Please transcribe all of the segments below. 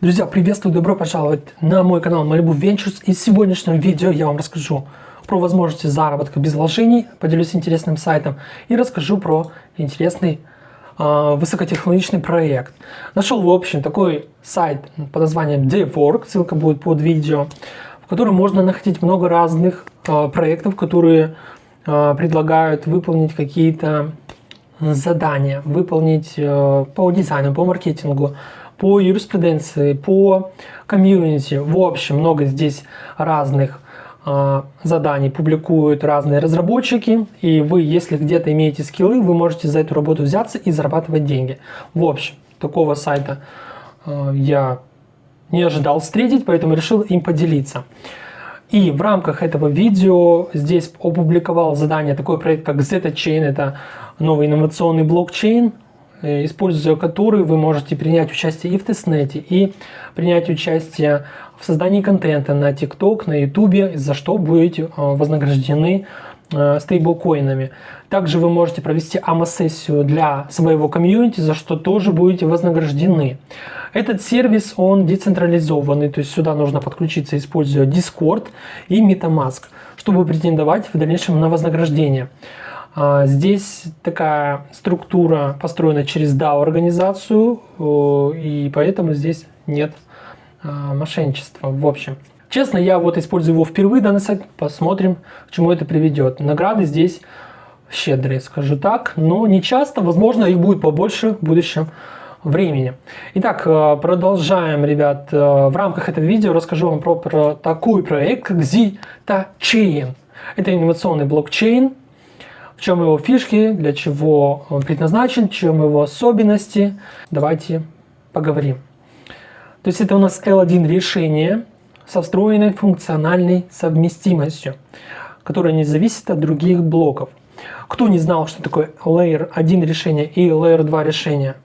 Друзья, приветствую, добро пожаловать на мой канал Malibu Ventures. И в сегодняшнем видео я вам расскажу про возможности заработка без вложений, поделюсь интересным сайтом и расскажу про интересный э, высокотехнологичный проект. Нашел, в общем, такой сайт под названием DevWork, ссылка будет под видео, в котором можно находить много разных э, проектов, которые э, предлагают выполнить какие-то задания, выполнить э, по дизайну, по маркетингу, по юриспруденции, по комьюнити. В общем, много здесь разных э, заданий публикуют разные разработчики. И вы, если где-то имеете скиллы, вы можете за эту работу взяться и зарабатывать деньги. В общем, такого сайта э, я не ожидал встретить, поэтому решил им поделиться. И в рамках этого видео здесь опубликовал задание такой проект, как ZetaChain. Это новый инновационный блокчейн, используя который вы можете принять участие и в тестнете, и принять участие в создании контента на TikTok, на YouTube, за что будете э, вознаграждены э, стейблкоинами. Также вы можете провести АМА-сессию для своего комьюнити, за что тоже будете вознаграждены. Этот сервис, он децентрализованный, то есть сюда нужно подключиться, используя Discord и MetaMask, чтобы претендовать в дальнейшем на вознаграждение. А, здесь такая структура построена через DAO-организацию, и поэтому здесь нет а, мошенничества в общем. Честно, я вот использую его впервые, данный сайт, посмотрим, к чему это приведет. Награды здесь щедрые, скажу так, но не часто, возможно, их будет побольше в будущем времени. Итак, а, продолжаем, ребят. В рамках этого видео расскажу вам про, про такой проект, как Zeta Chain. Это инновационный блокчейн, в чем его фишки, для чего он предназначен, в чем его особенности. Давайте поговорим. То есть это у нас L1 решение со встроенной функциональной совместимостью, которая не зависит от других блоков. Кто не знал, что такое Layer 1 решение и Layer 2 решение?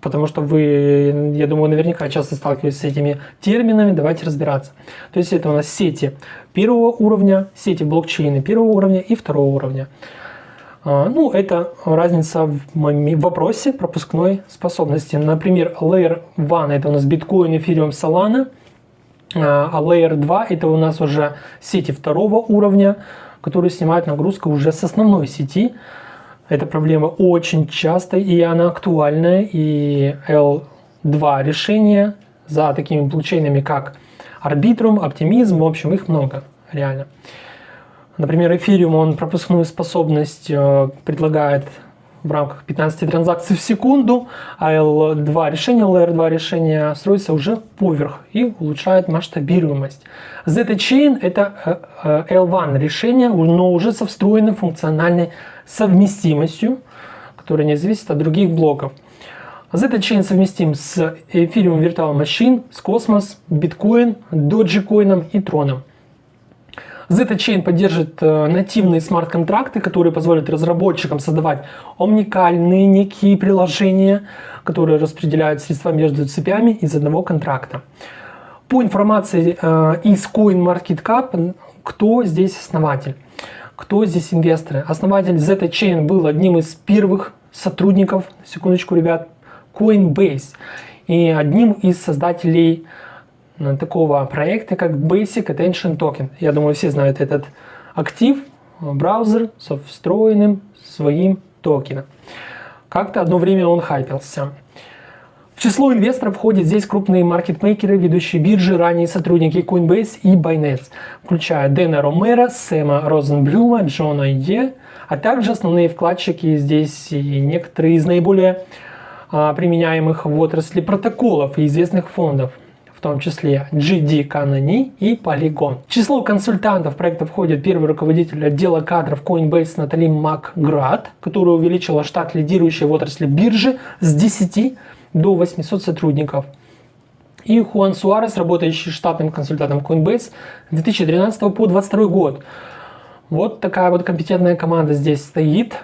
Потому что вы, я думаю, наверняка часто сталкиваетесь с этими терминами. Давайте разбираться. То есть это у нас сети первого уровня, сети блокчейна первого уровня и второго уровня. А, ну, это разница в вопросе пропускной способности. Например, Layer 1 это у нас биткоин, эфириум, Solana, а Layer 2 это у нас уже сети второго уровня, которые снимают нагрузку уже с основной сети. Эта проблема очень частая и она актуальная. И L2 решения за такими блокчейнами, как Arbitrum, Optimism, в общем, их много, реально. Например, Ethereum, он пропускную способность э, предлагает в рамках 15 транзакций в секунду, а L2 решение, Layer2 решение строится уже поверх и улучшает масштабируемость. Zeta-Chain это э, э, L1 решение, но уже со встроенной функциональной совместимостью, которая не зависит от других блоков. Zeta-Chain совместим с Ethereum Virtual Machine, с Cosmos, Bitcoin, Dogecoin и Tron. ZetaChain поддержит э, нативные смарт-контракты, которые позволят разработчикам создавать уникальные некие приложения, которые распределяют средства между цепями из одного контракта. По информации э, из CoinMarketCap, кто здесь основатель? Кто здесь инвесторы? Основатель ZetaChain был одним из первых сотрудников, секундочку, ребят, Coinbase и одним из создателей такого проекта, как Basic Attention Token. Я думаю, все знают этот актив, браузер со встроенным своим токеном. Как-то одно время он хайпился. В число инвесторов входят здесь крупные маркетмейкеры, ведущие биржи, ранее сотрудники Coinbase и Binance, включая Дэна Ромера, Сэма Розенблюма, Джона Е, а также основные вкладчики здесь и некоторые из наиболее а, применяемых в отрасли протоколов и известных фондов – том числе GD Canoni и Polygon. Число консультантов проекта входит первый руководитель отдела кадров Coinbase Натали Макград, которая увеличила штат лидирующей в отрасли биржи с 10 до 800 сотрудников. И Хуан Суарес, работающий штатным консультантом Coinbase с 2013 по 2022 год. Вот такая вот компетентная команда здесь стоит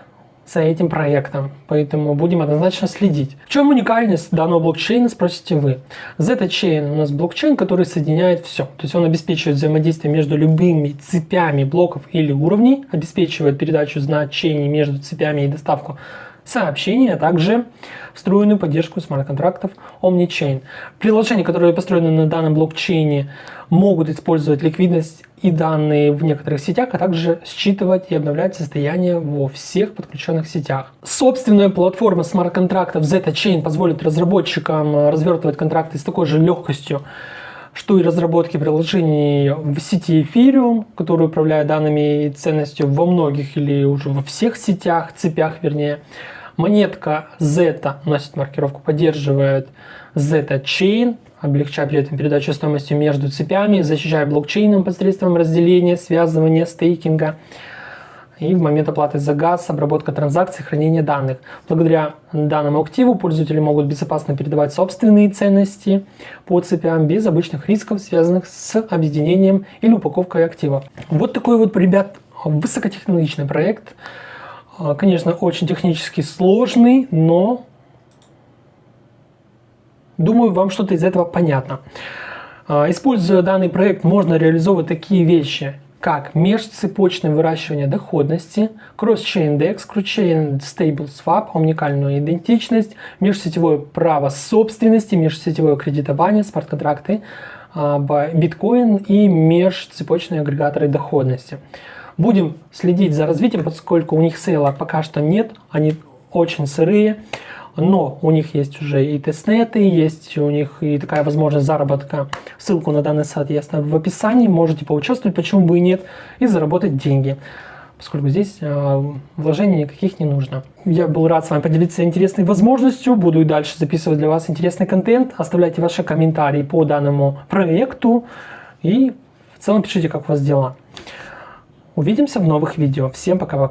за этим проектом, поэтому будем однозначно следить. В чем уникальность данного блокчейна, спросите вы. ZetaChain у нас блокчейн, который соединяет все. То есть он обеспечивает взаимодействие между любыми цепями блоков или уровней, обеспечивает передачу значений между цепями и доставку сообщения, а также встроенную поддержку смарт-контрактов OmniChain. Приложения, которые построены на данном блокчейне, могут использовать ликвидность и данные в некоторых сетях, а также считывать и обновлять состояние во всех подключенных сетях. Собственная платформа смарт-контрактов ZetaChain позволит разработчикам развертывать контракты с такой же легкостью, что и разработки приложений в сети Ethereum, который управляет данными и ценностью во многих или уже во всех сетях, цепях вернее. Монетка Zeta носит маркировку, поддерживает Zeta Chain, облегчая при этом передачу стоимости между цепями, защищая блокчейном посредством разделения, связывания, стейкинга и в момент оплаты за газ, обработка транзакций, хранение данных. Благодаря данному активу пользователи могут безопасно передавать собственные ценности по цепям без обычных рисков, связанных с объединением или упаковкой актива. Вот такой вот, ребят, высокотехнологичный проект. А, конечно, очень технически сложный, но думаю, вам что-то из этого понятно. А, используя данный проект, можно реализовывать такие вещи, как межцепочное выращивание доходности, Cross-Chain DEX, Cross-Chain Stable Swap, уникальную идентичность, межсетевое право собственности, межсетевое кредитование, смарт-контракты, а, биткоин и межцепочные агрегаторы доходности. Будем следить за развитием, поскольку у них сейла пока что нет, они очень сырые но у них есть уже и тестнеты, есть у них и такая возможность заработка. Ссылку на данный сайт я оставлю в описании, можете поучаствовать, почему бы и нет, и заработать деньги поскольку здесь э, вложений никаких не нужно. Я был рад с вами поделиться интересной возможностью, буду и дальше записывать для вас интересный контент. Оставляйте ваши комментарии по данному проекту и в целом пишите, как у вас дела. Увидимся в новых видео. Всем пока-пока.